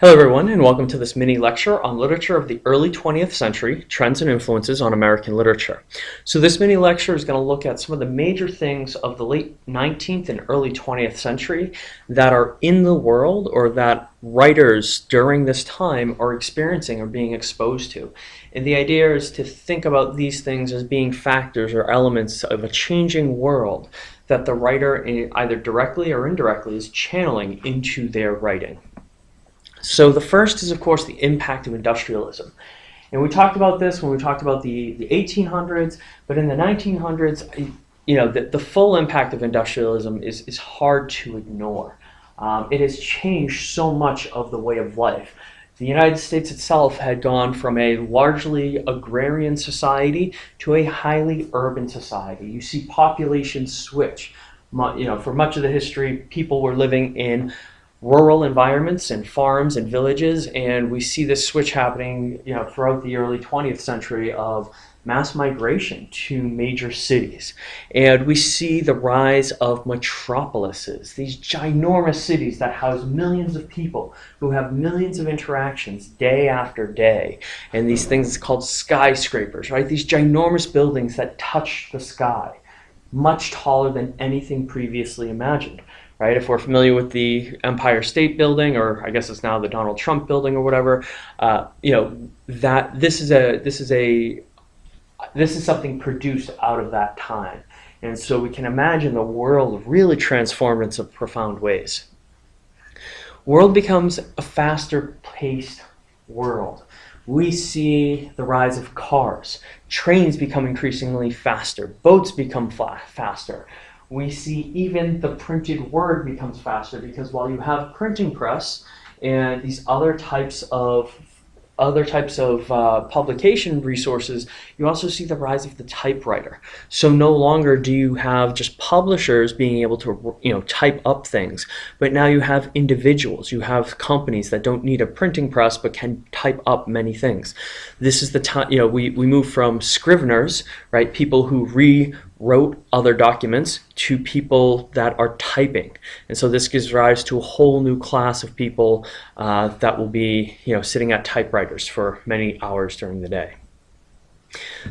Hello everyone and welcome to this mini lecture on literature of the early 20th century, trends and influences on American literature. So this mini lecture is going to look at some of the major things of the late 19th and early 20th century that are in the world or that writers during this time are experiencing or being exposed to. And the idea is to think about these things as being factors or elements of a changing world that the writer eh, either directly or indirectly is channeling into their writing. So the first is, of course, the impact of industrialism. And we talked about this when we talked about the, the 1800s, but in the 1900s, you know, the, the full impact of industrialism is, is hard to ignore. Um, it has changed so much of the way of life. The United States itself had gone from a largely agrarian society to a highly urban society. You see populations switch. You know, for much of the history, people were living in rural environments and farms and villages and we see this switch happening you know throughout the early 20th century of mass migration to major cities. And we see the rise of metropolises these ginormous cities that house millions of people who have millions of interactions day after day. And these things called skyscrapers right? These ginormous buildings that touch the sky much taller than anything previously imagined right? If we're familiar with the Empire State Building, or I guess it's now the Donald Trump Building or whatever, uh, you know that this is a this is a this is something produced out of that time, and so we can imagine the world really transformed in some profound ways. World becomes a faster paced world. We see the rise of cars. Trains become increasingly faster. Boats become faster we see even the printed word becomes faster because while you have printing press and these other types of other types of uh, publication resources, you also see the rise of the typewriter. So no longer do you have just publishers being able to you know type up things, but now you have individuals, you have companies that don't need a printing press but can type up many things. This is the time, you know, we, we move from scriveners, right, people who re wrote other documents to people that are typing. And so this gives rise to a whole new class of people uh, that will be you know, sitting at typewriters for many hours during the day.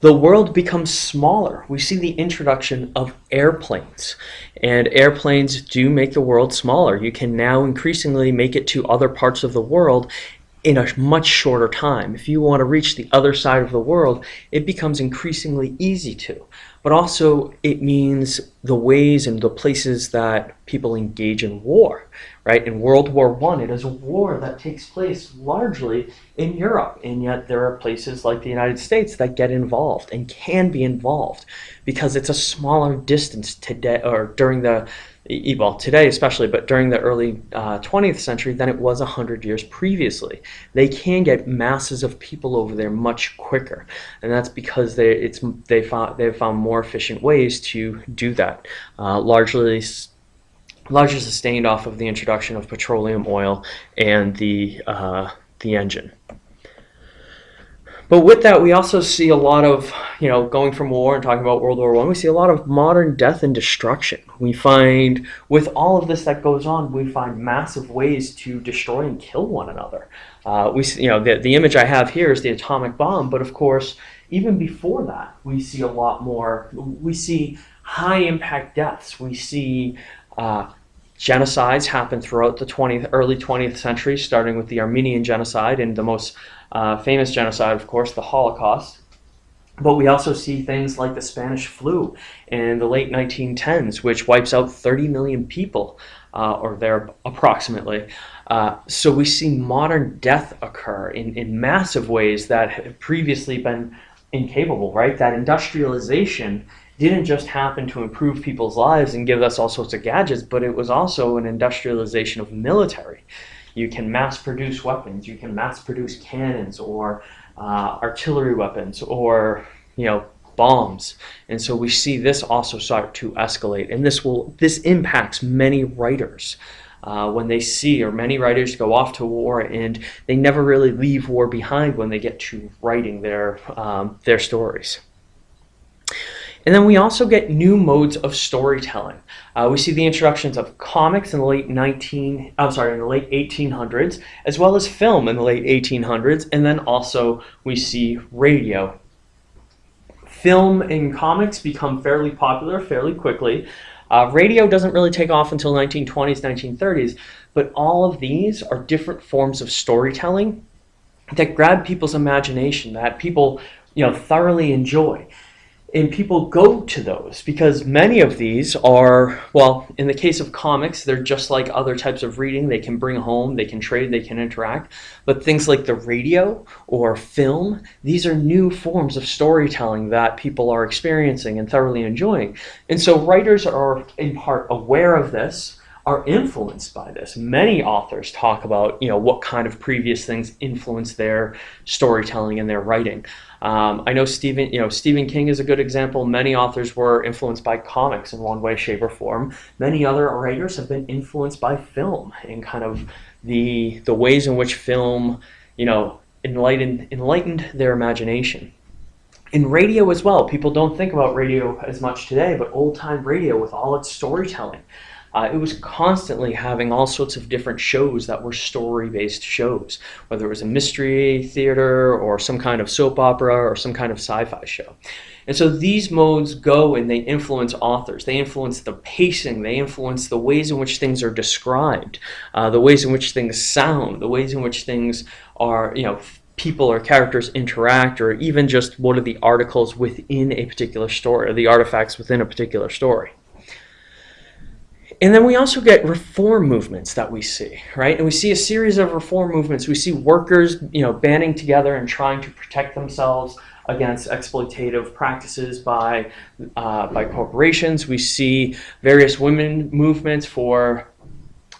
The world becomes smaller. We see the introduction of airplanes. And airplanes do make the world smaller. You can now increasingly make it to other parts of the world in a much shorter time. If you want to reach the other side of the world, it becomes increasingly easy to but also it means the ways and the places that people engage in war, right? In World War One, it is a war that takes place largely in Europe, and yet there are places like the United States that get involved and can be involved because it's a smaller distance today or during the well, today especially, but during the early uh, 20th century than it was 100 years previously. They can get masses of people over there much quicker, and that's because they, it's, they found, they've found more efficient ways to do that, uh, largely largely sustained off of the introduction of petroleum oil and the, uh, the engine. But with that, we also see a lot of, you know, going from war and talking about World War One, we see a lot of modern death and destruction. We find, with all of this that goes on, we find massive ways to destroy and kill one another. Uh, we, you know, the, the image I have here is the atomic bomb, but of course, even before that, we see a lot more. We see high impact deaths. We see uh, genocides happen throughout the 20th, early 20th century, starting with the Armenian genocide and the most uh, famous genocide, of course, the Holocaust. But we also see things like the Spanish flu in the late 1910s, which wipes out 30 million people, uh, or there approximately. Uh, so we see modern death occur in, in massive ways that have previously been incapable, right? That industrialization didn't just happen to improve people's lives and give us all sorts of gadgets, but it was also an industrialization of military. You can mass produce weapons, you can mass produce cannons or uh, artillery weapons or, you know, bombs. And so we see this also start to escalate. And this will this impacts many writers. Uh, when they see, or many writers go off to war and they never really leave war behind when they get to writing their, um, their stories. And then we also get new modes of storytelling. Uh, we see the introductions of comics in the late 19, I'm sorry, in the late 1800s, as well as film in the late 1800s, and then also we see radio. Film and comics become fairly popular fairly quickly. Uh, radio doesn't really take off until 1920s, 1930s, but all of these are different forms of storytelling that grab people's imagination, that people you know thoroughly enjoy. And people go to those because many of these are, well, in the case of comics, they're just like other types of reading. They can bring home, they can trade, they can interact. But things like the radio or film, these are new forms of storytelling that people are experiencing and thoroughly enjoying. And so writers are in part aware of this are influenced by this. Many authors talk about, you know, what kind of previous things influence their storytelling and their writing. Um, I know Stephen, you know, Stephen King is a good example. Many authors were influenced by comics in one way, shape, or form. Many other writers have been influenced by film and kind of the the ways in which film, you know, enlightened enlightened their imagination in radio as well. People don't think about radio as much today, but old time radio with all its storytelling. Uh, it was constantly having all sorts of different shows that were story-based shows, whether it was a mystery theater or some kind of soap opera or some kind of sci-fi show. And so these modes go and they influence authors. They influence the pacing. They influence the ways in which things are described, uh, the ways in which things sound, the ways in which things are, you know, people or characters interact, or even just what are the articles within a particular story, or the artifacts within a particular story. And then we also get reform movements that we see, right? And we see a series of reform movements. We see workers, you know, banding together and trying to protect themselves against exploitative practices by uh, by corporations. We see various women movements for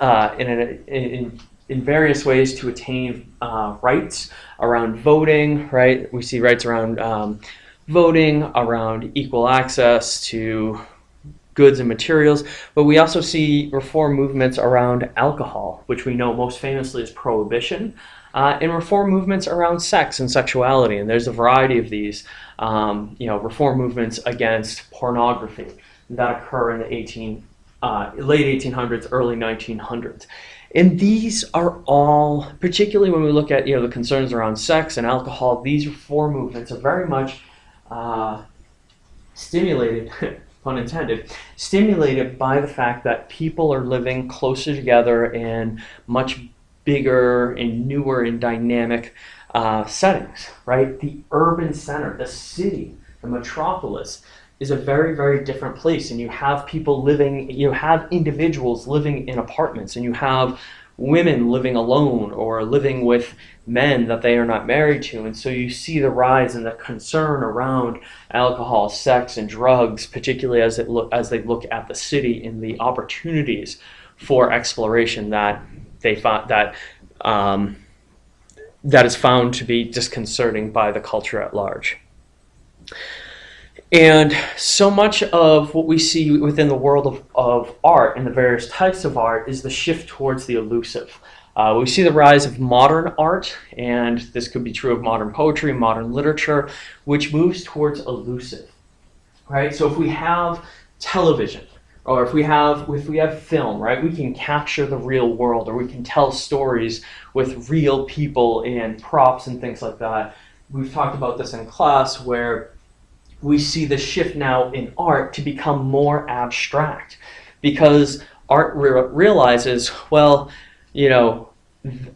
uh, in, in, in various ways to attain uh, rights around voting, right? We see rights around um, voting, around equal access to goods and materials, but we also see reform movements around alcohol, which we know most famously as prohibition, uh, and reform movements around sex and sexuality. And there's a variety of these, um, you know, reform movements against pornography that occur in the 18, uh, late 1800s, early 1900s. And these are all, particularly when we look at you know the concerns around sex and alcohol, these reform movements are very much uh, stimulated pun intended, stimulated by the fact that people are living closer together in much bigger and newer and dynamic uh, settings, right? The urban center, the city, the metropolis is a very, very different place. And you have people living, you have individuals living in apartments, and you have women living alone or living with men that they are not married to. And so you see the rise in the concern around alcohol, sex, and drugs, particularly as, it look, as they look at the city and the opportunities for exploration that they find that um, that is found to be disconcerting by the culture at large. And so much of what we see within the world of, of art and the various types of art is the shift towards the elusive. Uh, we see the rise of modern art, and this could be true of modern poetry, modern literature, which moves towards elusive. Right? So if we have television, or if we have if we have film, right, we can capture the real world, or we can tell stories with real people and props and things like that. We've talked about this in class where we see the shift now in art to become more abstract because art re realizes, well, you know,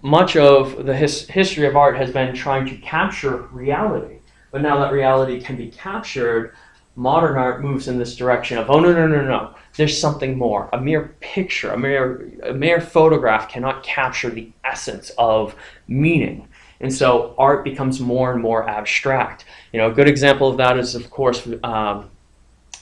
much of the his history of art has been trying to capture reality. But now that reality can be captured, modern art moves in this direction of, oh, no, no, no, no, there's something more. A mere picture, a mere, a mere photograph cannot capture the essence of meaning. And so art becomes more and more abstract. You know, a good example of that is, of course, um,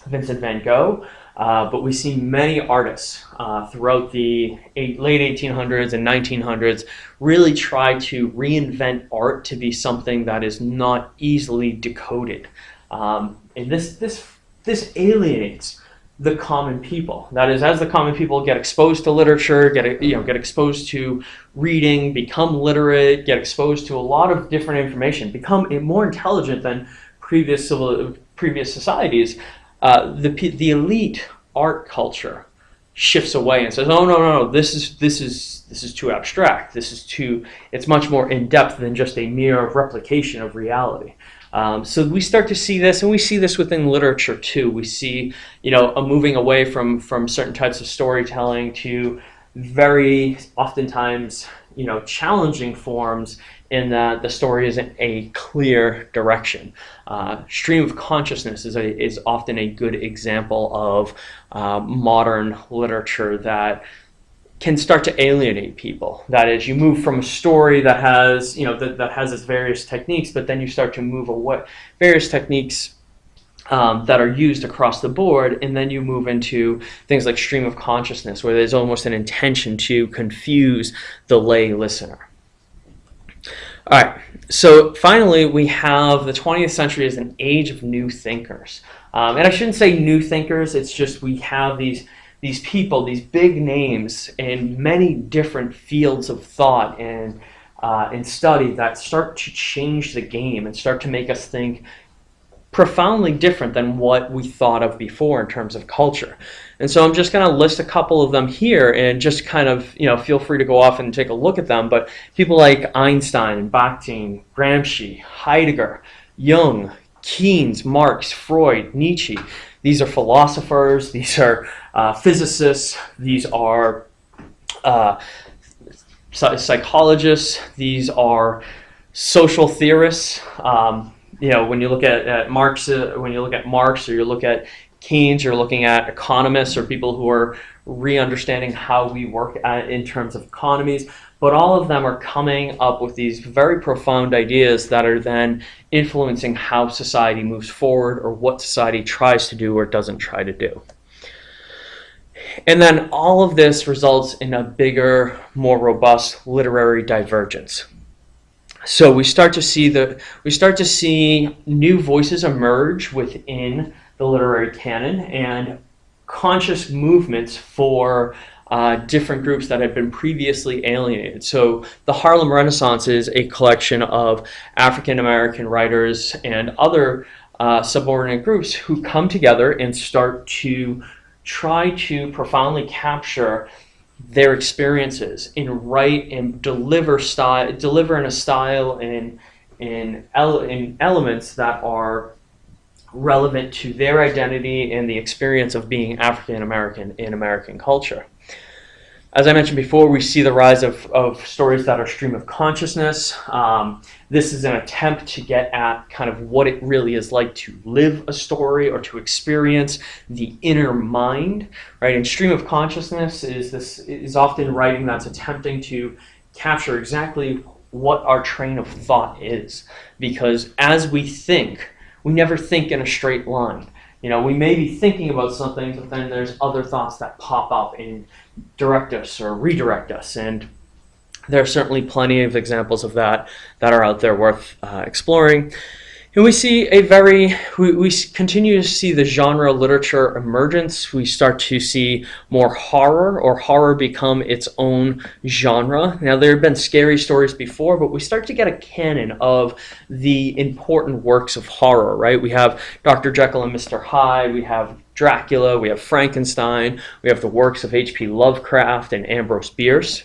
Vincent van Gogh. Uh, but we see many artists uh, throughout the eight, late 1800s and 1900s really try to reinvent art to be something that is not easily decoded. Um, and this, this, this alienates the common people. That is, as the common people get exposed to literature, get you know get exposed to reading, become literate, get exposed to a lot of different information, become more intelligent than previous civil previous societies. uh, the the elite art culture shifts away and says, "Oh no, no, no! This is this is this is too abstract. This is too. It's much more in depth than just a mere replication of reality." Um, so we start to see this, and we see this within literature too. We see, you know, a moving away from from certain types of storytelling to very oftentimes, you know, challenging forms in that the story isn't a clear direction. Uh, stream of consciousness is a, is often a good example of uh, modern literature that can start to alienate people. That is, you move from a story that has, you know, that, that has its various techniques, but then you start to move away, various techniques um, that are used across the board, and then you move into things like stream of consciousness, where there's almost an intention to confuse the lay listener. All right, so finally, we have the 20th century as an age of new thinkers. Um, and I shouldn't say new thinkers, it's just we have these these people, these big names in many different fields of thought and, uh, and study that start to change the game and start to make us think profoundly different than what we thought of before in terms of culture. And so I'm just going to list a couple of them here and just kind of, you know, feel free to go off and take a look at them. But people like Einstein, Bakhtin, Gramsci, Heidegger, Jung, Keynes, Marx, Freud, Nietzsche, these are philosophers, these are uh, physicists, these are uh, psychologists, these are social theorists. Um, you know, when you look at, at Marx, uh, when you look at Marx, or you look at Keynes, you're looking at economists or people who are re-understanding how we work at, in terms of economies but all of them are coming up with these very profound ideas that are then influencing how society moves forward or what society tries to do or doesn't try to do. And then all of this results in a bigger, more robust literary divergence. So we start to see the we start to see new voices emerge within the literary canon and conscious movements for uh, different groups that had been previously alienated. So the Harlem Renaissance is a collection of African American writers and other uh, subordinate groups who come together and start to try to profoundly capture their experiences and write and deliver style, deliver in a style and in, ele in elements that are relevant to their identity and the experience of being African American in American culture. As I mentioned before, we see the rise of, of stories that are stream of consciousness. Um, this is an attempt to get at kind of what it really is like to live a story or to experience the inner mind, right? And stream of consciousness is this is often writing that's attempting to capture exactly what our train of thought is. Because as we think, we never think in a straight line. You know, we may be thinking about something, but then there's other thoughts that pop up and direct us or redirect us. And there are certainly plenty of examples of that that are out there worth uh, exploring. And we see a very, we, we continue to see the genre literature emergence. We start to see more horror or horror become its own genre. Now there have been scary stories before, but we start to get a canon of the important works of horror, right? We have Dr. Jekyll and Mr. Hyde, we have Dracula, we have Frankenstein, we have the works of H.P. Lovecraft and Ambrose Bierce.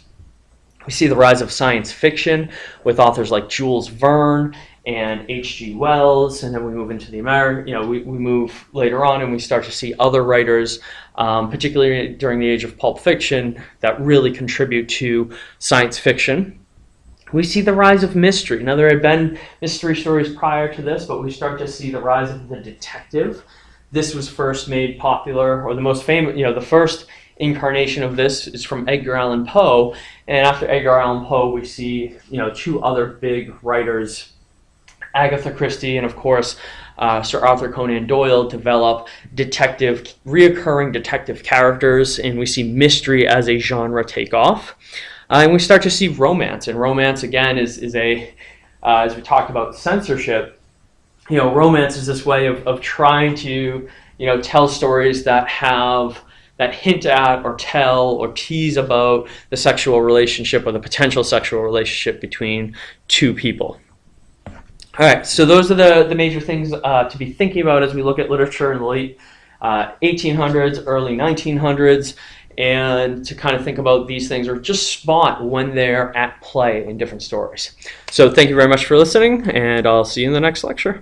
We see the rise of science fiction with authors like Jules Verne and H.G. Wells, and then we move into the American, you know, we, we move later on and we start to see other writers, um, particularly during the age of pulp fiction, that really contribute to science fiction. We see the rise of mystery. Now, there had been mystery stories prior to this, but we start to see the rise of the detective. This was first made popular, or the most famous, you know, the first incarnation of this is from Edgar Allan Poe. And after Edgar Allan Poe, we see, you know, two other big writers Agatha Christie and of course uh, Sir Arthur Conan Doyle develop detective, reoccurring detective characters, and we see mystery as a genre take off. Uh, and we start to see romance, and romance again is, is a, uh, as we talked about censorship, you know, romance is this way of, of trying to, you know, tell stories that have that hint at or tell or tease about the sexual relationship or the potential sexual relationship between two people. All right, so those are the, the major things uh, to be thinking about as we look at literature in the late uh, 1800s, early 1900s, and to kind of think about these things or just spot when they're at play in different stories. So thank you very much for listening, and I'll see you in the next lecture.